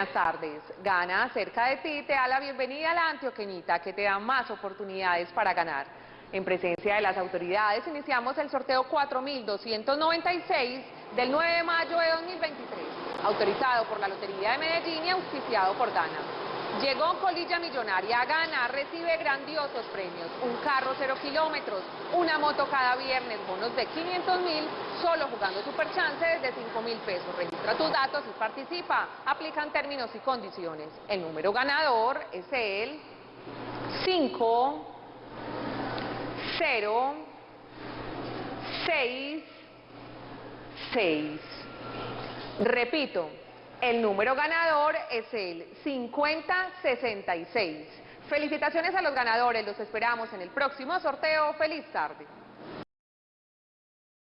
Buenas tardes. Gana cerca de ti te da la bienvenida a la Antioqueñita que te da más oportunidades para ganar. En presencia de las autoridades iniciamos el sorteo 4296 del 9 de mayo de 2023, autorizado por la Lotería de Medellín y auspiciado por Dana. Llegó Colilla Millonaria a ganar, recibe grandiosos premios, un carro cero kilómetros, una moto cada viernes, bonos de 500 mil, solo jugando Super Chance desde 5 mil pesos. Registra tus datos y participa. Aplican términos y condiciones. El número ganador es el 5, 0, 6, 6. Repito, el número ganador es el 5066. Felicitaciones a los ganadores, los esperamos en el próximo sorteo. ¡Feliz tarde!